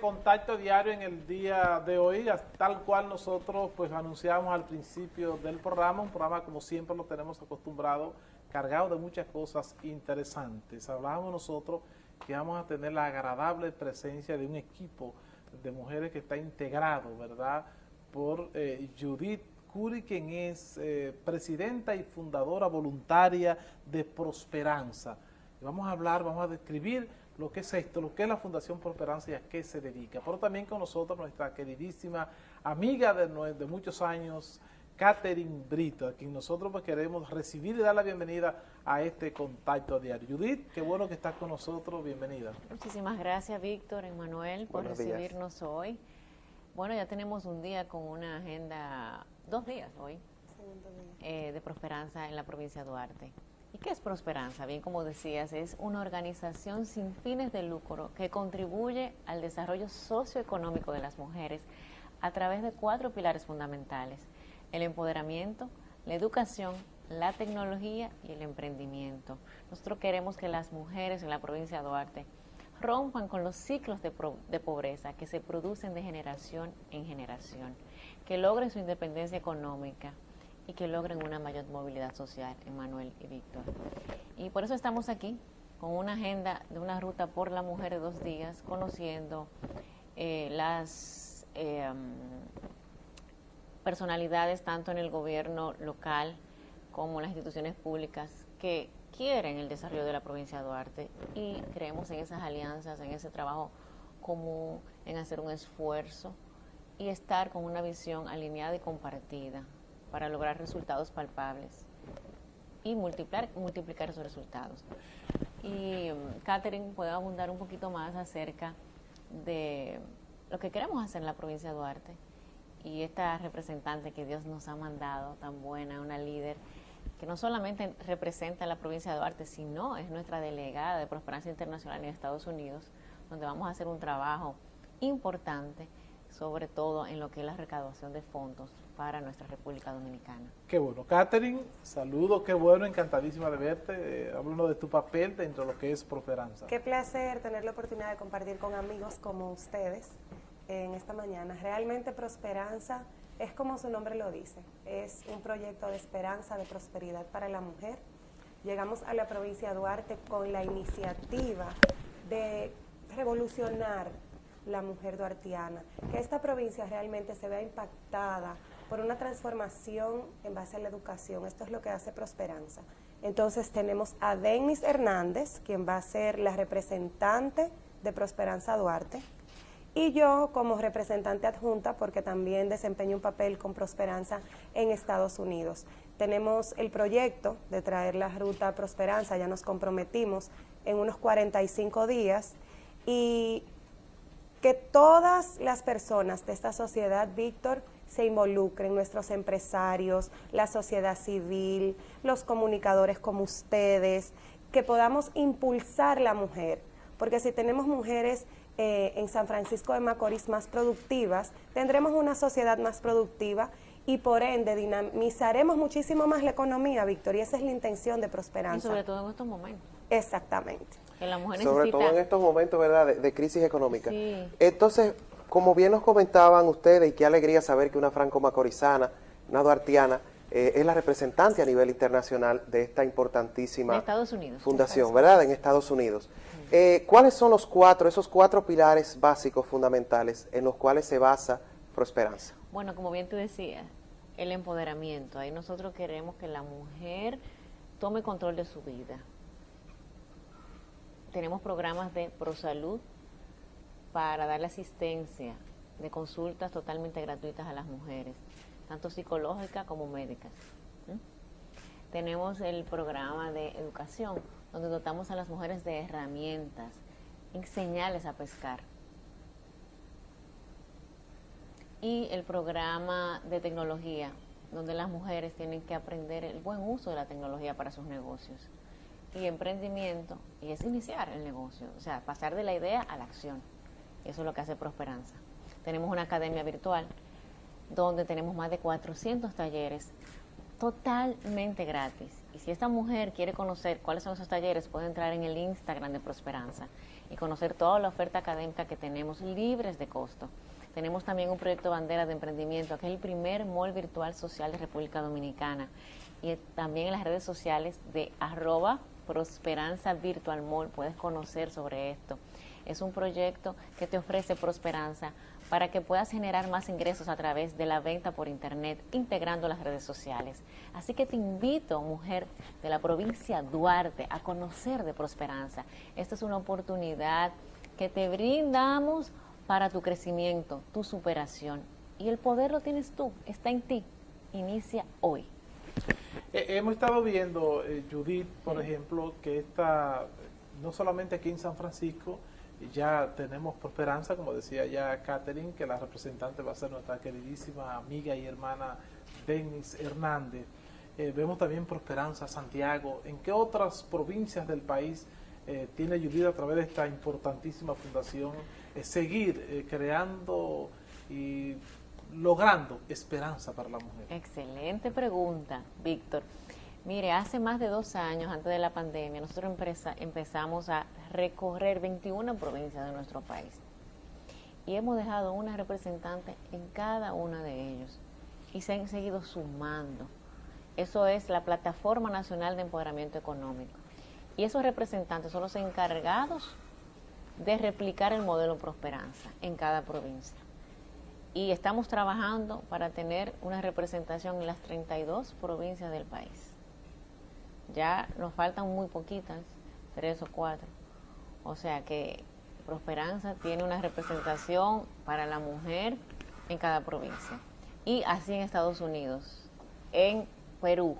contacto diario en el día de hoy, tal cual nosotros pues anunciamos al principio del programa, un programa como siempre lo tenemos acostumbrado, cargado de muchas cosas interesantes. Hablábamos nosotros que vamos a tener la agradable presencia de un equipo de mujeres que está integrado, ¿verdad?, por eh, Judith Curi, quien es eh, presidenta y fundadora voluntaria de Prosperanza. vamos a hablar, vamos a describir lo que es esto, lo que es la Fundación Prosperanza y a qué se dedica. Pero también con nosotros nuestra queridísima amiga de, de muchos años, Catherine Brito, a quien nosotros pues queremos recibir y dar la bienvenida a este contacto diario. Judith, qué bueno que estás con nosotros, bienvenida. Muchísimas gracias, Víctor, Emanuel, por recibirnos hoy. Bueno, ya tenemos un día con una agenda, dos días hoy, eh, de Prosperanza en la provincia de Duarte. ¿Y qué es Prosperanza? Bien, como decías, es una organización sin fines de lucro que contribuye al desarrollo socioeconómico de las mujeres a través de cuatro pilares fundamentales. El empoderamiento, la educación, la tecnología y el emprendimiento. Nosotros queremos que las mujeres en la provincia de Duarte rompan con los ciclos de, de, pobreza que se producen de generación en generación, que logren su independencia económica, y que logren una mayor movilidad social, Emanuel y Víctor. Y por eso estamos aquí, con una agenda de una ruta por la mujer de dos días, conociendo eh, las eh, personalidades tanto en el gobierno local como en las instituciones públicas que quieren el desarrollo de la provincia de Duarte y creemos en esas alianzas, en ese trabajo común, en hacer un esfuerzo y estar con una visión alineada y compartida para lograr resultados palpables y multiplicar, multiplicar esos resultados. Y Catherine puede abundar un poquito más acerca de lo que queremos hacer en la provincia de Duarte y esta representante que Dios nos ha mandado, tan buena, una líder, que no solamente representa a la provincia de Duarte, sino es nuestra delegada de Prosperanza Internacional en Estados Unidos, donde vamos a hacer un trabajo importante, sobre todo en lo que es la recaudación de fondos para nuestra República Dominicana. Qué bueno. Catherine, saludo, qué bueno, encantadísima de verte. Eh, háblanos de tu papel dentro de lo que es Prosperanza. Qué placer tener la oportunidad de compartir con amigos como ustedes en esta mañana. Realmente Prosperanza es como su nombre lo dice, es un proyecto de esperanza, de prosperidad para la mujer. Llegamos a la provincia de Duarte con la iniciativa de revolucionar la mujer duartiana, que esta provincia realmente se vea impactada por una transformación en base a la educación. Esto es lo que hace Prosperanza. Entonces tenemos a Denis Hernández, quien va a ser la representante de Prosperanza Duarte, y yo como representante adjunta, porque también desempeño un papel con Prosperanza en Estados Unidos. Tenemos el proyecto de traer la ruta Prosperanza, ya nos comprometimos en unos 45 días, y que todas las personas de esta sociedad, Víctor, se involucren, nuestros empresarios, la sociedad civil, los comunicadores como ustedes, que podamos impulsar la mujer, porque si tenemos mujeres eh, en San Francisco de Macorís más productivas, tendremos una sociedad más productiva y por ende dinamizaremos muchísimo más la economía, Víctor, y esa es la intención de Prosperanza. Y sobre todo en estos momentos. Exactamente. sobre todo en estos momentos, ¿verdad?, de, crisis económica. Entonces, como bien nos comentaban ustedes, y qué alegría saber que una franco-macorizana, una duartiana, eh, es la representante a nivel internacional de esta importantísima fundación, ¿verdad?, en Estados Unidos. Eh, ¿Cuáles son los cuatro, esos cuatro pilares básicos fundamentales en los cuales se basa Prosperanza? Bueno, como bien tú decías, el empoderamiento. Ahí nosotros queremos que la mujer tome control de su vida. Tenemos programas de prosalud, para darle asistencia de consultas totalmente gratuitas a las mujeres, tanto psicológicas como médicas. Tenemos el programa de educación, donde dotamos a las mujeres de herramientas, enseñarles a pescar. Y el programa de tecnología, donde las mujeres tienen que aprender el buen uso de la tecnología para sus negocios. Y emprendimiento, y es iniciar el negocio, o sea, pasar de la idea a la acción. Eso es lo que hace Prosperanza. Tenemos una academia virtual donde tenemos más de 400 talleres totalmente gratis Y si esta mujer quiere conocer cuáles son esos talleres, puede entrar en el Instagram de Prosperanza y conocer toda la oferta académica que tenemos libres de costo. Tenemos también un proyecto bandera de emprendimiento, que es el primer mall virtual social de República Dominicana. Y también en las redes sociales de arroba Prosperanza Virtual Mall puedes conocer sobre esto. Es un proyecto que te ofrece Prosperanza para que puedas generar más ingresos a través de la venta por Internet, integrando las redes sociales. Así que te invito, mujer de la provincia Duarte, a conocer de Prosperanza. Esta es una oportunidad que te brindamos para tu crecimiento, tu superación. Y el poder lo tienes tú, está en ti. Inicia hoy. Eh, hemos estado viendo, eh, Judith, por ejemplo, que está no solamente aquí en San Francisco, ya tenemos Prosperanza, como decía ya Catherine, que la representante va a ser nuestra queridísima amiga y hermana Denis Hernández. Eh, vemos también Prosperanza Santiago. ¿En qué otras provincias del país eh, tiene Judith a través de esta importantísima fundación eh, seguir creando y logrando esperanza para la mujer? Excelente pregunta, Víctor. Mire, hace más de dos años, antes de la pandemia, nosotros empezamos a recorrer 21 provincias de nuestro país. Y hemos dejado una representante en cada una de ellos. Y se han seguido sumando. Eso es la Plataforma Nacional de Empoderamiento Económico. Y esos representantes son los encargados de replicar el modelo Prosperanza en cada provincia. Y estamos trabajando para tener una representación en las 32 provincias del país. Ya nos faltan muy poquitas, tres o cuatro. O sea que Prosperanza tiene una representación para la mujer en cada provincia. Y así en Estados Unidos, en Perú,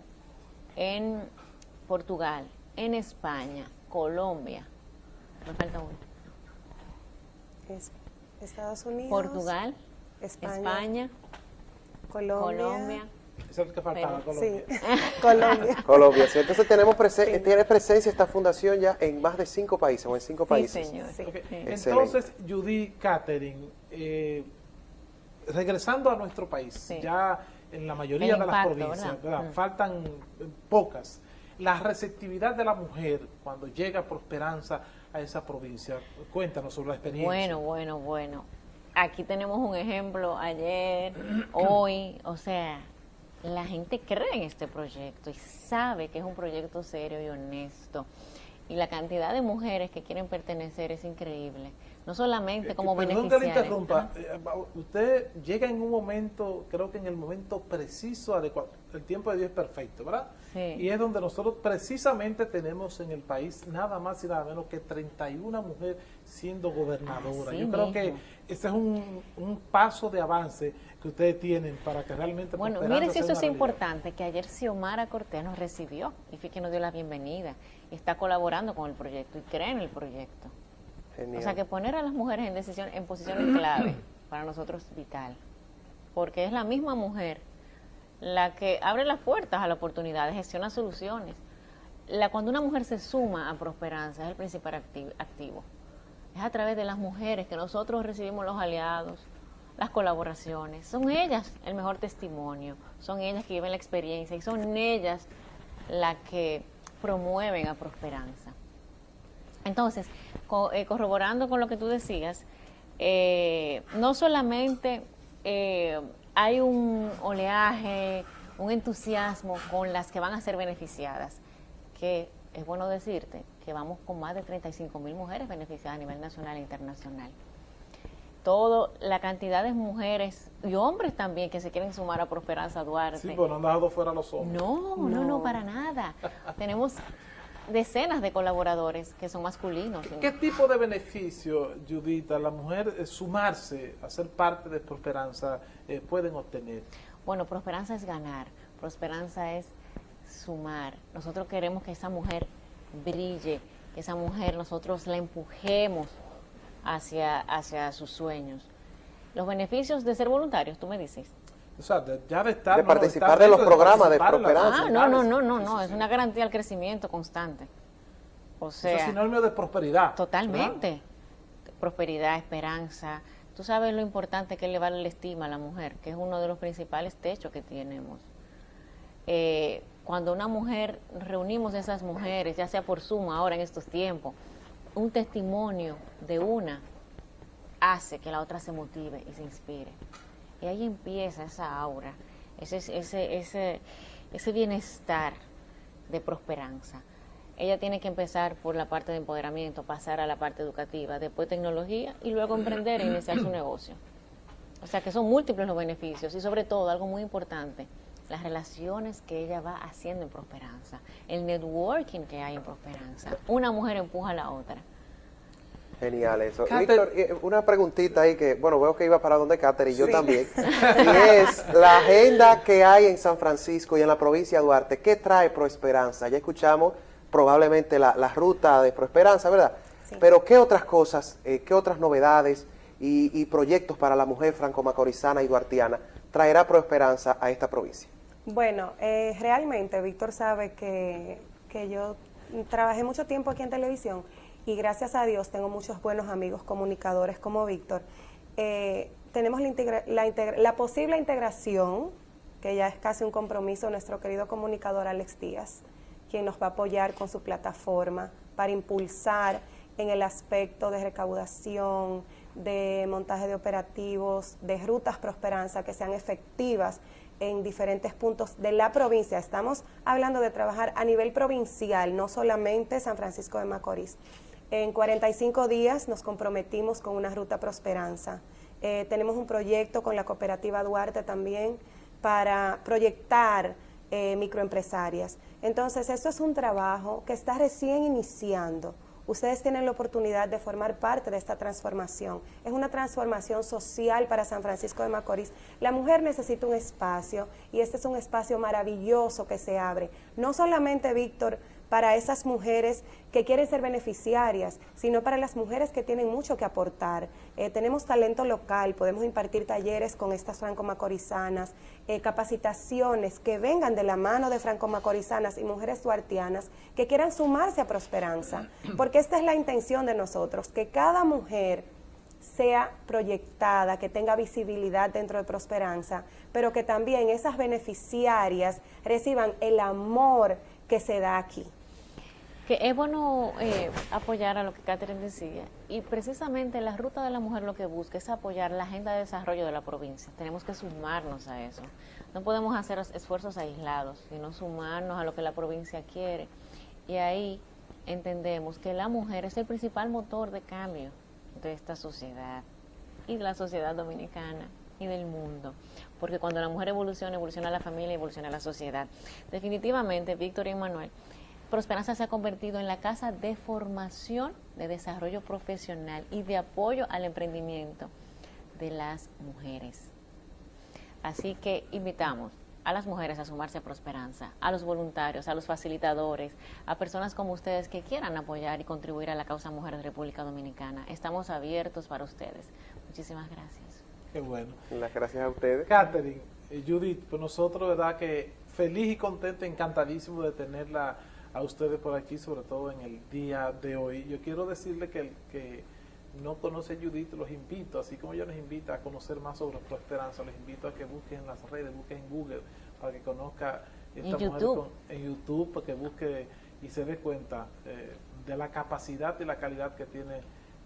en Portugal, en España, Colombia. Me falta uno. Estados Unidos. Portugal, España, Colombia es que faltaba, Colombia. Sí. Colombia. Colombia, sí. Entonces tenemos tiene presencia esta fundación ya en más de cinco países o en cinco países. Señor. Entonces, Judy Catherine, eh, regresando a nuestro país, ya en la mayoría de las provincias, mm. faltan pocas. La receptividad de la mujer cuando llega por esperanza a esa provincia, cuéntanos sobre la experiencia. Bueno, bueno, bueno. Aquí tenemos un ejemplo ayer, hoy, o sea, la gente cree en este proyecto y sabe que es un proyecto serio y honesto. Y la cantidad de mujeres que quieren pertenecer es increíble. No solamente eh, como beneficiarias. que le interrumpa. Eh, usted llega en un momento, creo que en el momento preciso, adecuado. El tiempo de Dios es perfecto, ¿verdad? Y es donde nosotros precisamente tenemos en el país nada más y nada menos que 31 mujeres siendo gobernadoras. Yo creo que ese es un, un paso de avance que ustedes tienen para que realmente... Bueno, mire si eso es importante, que ayer Xiomara Cortés nos recibió y fue que nos dio la bienvenida y está colaborando con el proyecto y cree en el proyecto. O sea que poner a las mujeres en decisión, en posiciones clave para nosotros es vital, porque es la misma mujer la que abre las puertas a la oportunidad, gestiona soluciones. La, cuando una mujer se suma a Prosperanza es el principal activo. Es a través de las mujeres que nosotros recibimos los aliados, las colaboraciones. Son ellas el mejor testimonio, son ellas que llevan la experiencia y son ellas las que promueven a Prosperanza. Entonces, eh, corroborando con lo que tú decías, eh, no solamente eh, hay un oleaje, un entusiasmo con las que van a ser beneficiadas, que es bueno decirte que vamos con más de 35 mil mujeres beneficiadas a nivel nacional e internacional todo, la cantidad de mujeres y hombres también que se quieren sumar a Prosperanza Duarte. Sí, pero no han dejado fuera los hombres. No, no, no, para nada. Tenemos decenas de colaboradores que son masculinos. ¿Qué, tipo de beneficio, Judita, la mujer eh, sumarse a ser parte de Prosperanza eh, pueden obtener? Bueno, Prosperanza es ganar, Prosperanza es sumar. Nosotros queremos que esa mujer brille, que esa mujer nosotros la empujemos hacia, hacia sus sueños. Los beneficios de ser voluntarios, tú me dices. O sea, de, ya de estar... De participar de los programas de, prosperanza. Ah, no, no, no, no, no, es una garantía al crecimiento constante. O sea... es sinónimo de prosperidad. Totalmente. Prosperidad, esperanza. Tú sabes lo importante que es elevar la estima a la mujer, que es uno de los principales techos que tenemos. Eh, cuando una mujer, reunimos a esas mujeres, ya sea por suma ahora en estos tiempos, un testimonio de una hace que la otra se motive y se inspire. Y ahí empieza esa aura, ese, ese, ese, ese bienestar de prosperanza. Ella tiene que empezar por la parte de empoderamiento, pasar a la parte educativa, después tecnología y luego emprender e iniciar su negocio. O sea que son múltiples los beneficios y sobre todo algo muy importante, las relaciones que ella va haciendo en Prosperanza, el networking que hay en Prosperanza. Una mujer empuja a la otra. Genial eso. Víctor, eh, una preguntita ahí que, bueno, veo que iba para donde Cáter y yo también. Y es la agenda que hay en San Francisco y en la provincia de Duarte. ¿Qué trae Prosperanza? Ya escuchamos probablemente la, ruta de Prosperanza, ¿verdad? Pero ¿qué otras cosas, eh, qué otras novedades y, proyectos para la mujer franco-macorizana y duartiana traerá Prosperanza a esta provincia? Bueno, eh, realmente Víctor sabe que, que yo trabajé mucho tiempo aquí en televisión y gracias a Dios tengo muchos buenos amigos comunicadores como Víctor. Eh, tenemos la, la, posible integración, que ya es casi un compromiso, nuestro querido comunicador Alex Díaz, quien nos va a apoyar con su plataforma para impulsar en el aspecto de recaudación, de montaje de operativos, de rutas prosperanza que sean efectivas en diferentes puntos de la provincia. Estamos hablando de trabajar a nivel provincial, no solamente San Francisco de Macorís. En 45 días nos comprometimos con una ruta Prosperanza. Eh, tenemos un proyecto con la cooperativa Duarte también para proyectar eh, microempresarias. Entonces, esto es un trabajo que está recién iniciando. Ustedes tienen la oportunidad de formar parte de esta transformación. Es una transformación social para San Francisco de Macorís. La mujer necesita un espacio y este es un espacio maravilloso que se abre. No solamente, Víctor, para esas mujeres que quieren ser beneficiarias, sino para las mujeres que tienen mucho que aportar. Eh, tenemos talento local, podemos impartir talleres con estas franco-macorizanas, eh, capacitaciones que vengan de la mano de franco-macorizanas y mujeres duartianas que quieran sumarse a Prosperanza, porque esta es la intención de nosotros, que cada mujer sea proyectada, que tenga visibilidad dentro de Prosperanza, pero que también esas beneficiarias reciban el amor que se da aquí. Que es bueno eh, apoyar a lo que Catherine decía, y precisamente la Ruta de la Mujer lo que busca es apoyar la agenda de desarrollo de la provincia. Tenemos que sumarnos a eso. No podemos hacer esfuerzos aislados, sino sumarnos a lo que la provincia quiere. Y ahí entendemos que la mujer es el principal motor de cambio de esta sociedad y de la sociedad dominicana y del mundo. Porque cuando la mujer evoluciona, evoluciona la familia, evoluciona la sociedad. Definitivamente, Víctor y Manuel, Prosperanza se ha convertido en la casa de formación, de desarrollo profesional y de apoyo al emprendimiento de las mujeres. Así que invitamos a las mujeres a sumarse a Prosperanza, a los voluntarios, a los facilitadores, a personas como ustedes que quieran apoyar y contribuir a la causa mujer de República Dominicana. Estamos abiertos para ustedes. Muchísimas gracias. Qué bueno. Las gracias a ustedes. Catherine, eh, Judith, pues nosotros, verdad que feliz y contento, encantadísimo de tenerla a ustedes por aquí, sobre todo en el día de hoy. Yo quiero decirle que el que no conoce a Judith, los invito, así como yo les invito a conocer más sobre Prosperanza, les invito a que busquen en las redes, busquen en Google, para que conozca esta mujer YouTube. en YouTube, para que busque y se dé cuenta eh, de la capacidad y la calidad que tiene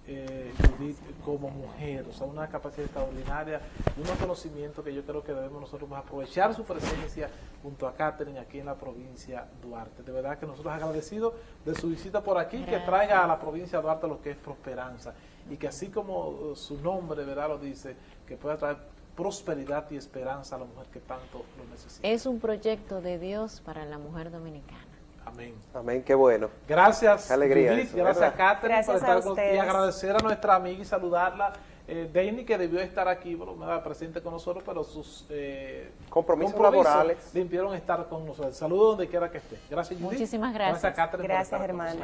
eh, Judith como mujer, o sea, una capacidad extraordinaria, un conocimiento que yo creo que debemos nosotros aprovechar su presencia junto a Catherine aquí en la provincia Duarte. De verdad que nosotros agradecidos de su visita por aquí, que traiga a la provincia Duarte lo que es prosperanza y que así como su nombre, ¿verdad? Lo dice, que pueda traer prosperidad y esperanza a la mujer que tanto lo necesita. Es un proyecto de Dios para la mujer dominicana. Amén. Amén, qué bueno. Gracias, alegría gracias, Catherine, por estar con Y agradecer a nuestra amiga y saludarla. Eh, Dani, que debió estar aquí, bueno, presente con nosotros, pero sus eh, compromisos, laborales le impidieron estar con nosotros. Saludos donde quiera que esté. Gracias, Judith. Muchísimas gracias. Gracias, Catherine. Gracias, hermano.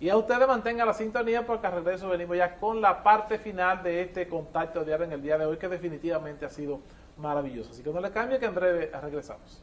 Y a ustedes mantengan la sintonía porque a regreso venimos ya con la parte final de este contacto diario en el día de hoy, que definitivamente ha sido maravilloso. Así que no le cambie, que en breve regresamos.